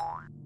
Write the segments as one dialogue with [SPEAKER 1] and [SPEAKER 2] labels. [SPEAKER 1] on.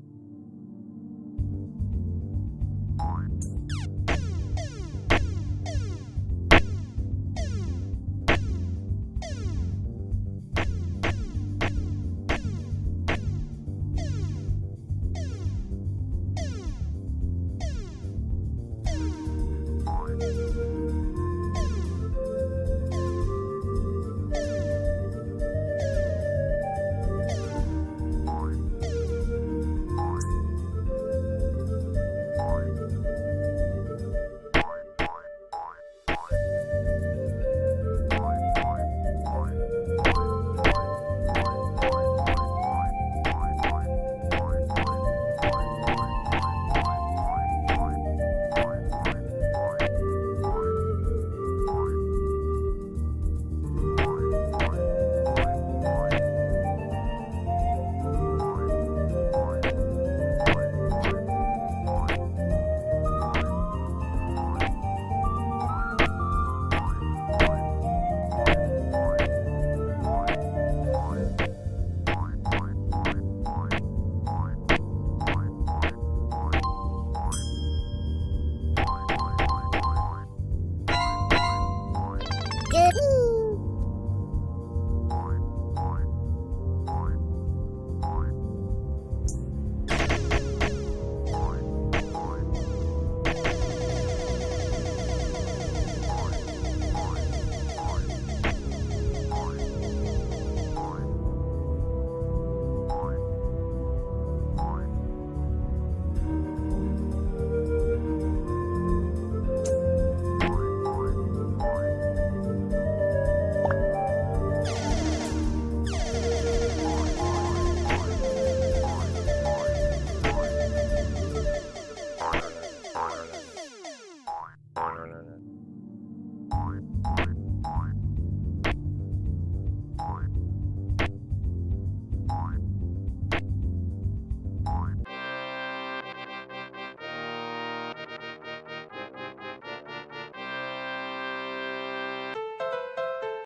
[SPEAKER 2] Good.